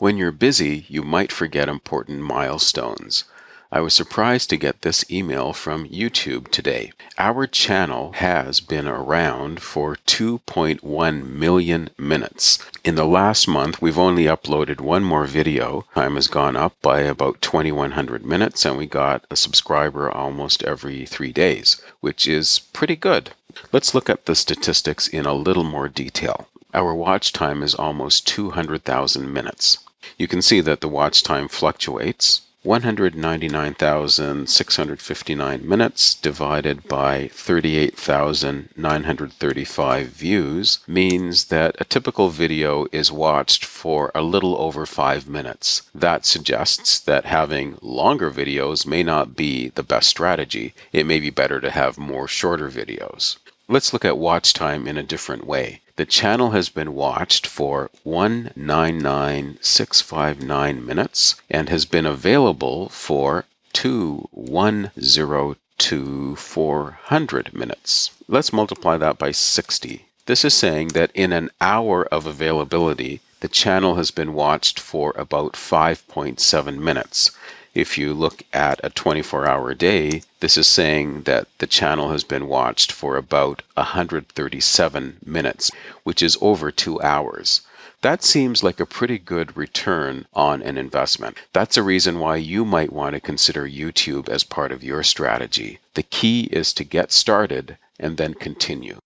When you're busy, you might forget important milestones. I was surprised to get this email from YouTube today. Our channel has been around for 2.1 million minutes. In the last month, we've only uploaded one more video. Time has gone up by about 2100 minutes, and we got a subscriber almost every three days, which is pretty good. Let's look at the statistics in a little more detail. Our watch time is almost 200,000 minutes. You can see that the watch time fluctuates. 199,659 minutes divided by 38,935 views means that a typical video is watched for a little over five minutes. That suggests that having longer videos may not be the best strategy. It may be better to have more shorter videos. Let's look at watch time in a different way. The channel has been watched for 199,659 minutes and has been available for 2,102,400 minutes. Let's multiply that by 60. This is saying that in an hour of availability, the channel has been watched for about 5.7 minutes. If you look at a 24 hour day, this is saying that the channel has been watched for about 137 minutes, which is over two hours. That seems like a pretty good return on an investment. That's a reason why you might want to consider YouTube as part of your strategy. The key is to get started and then continue.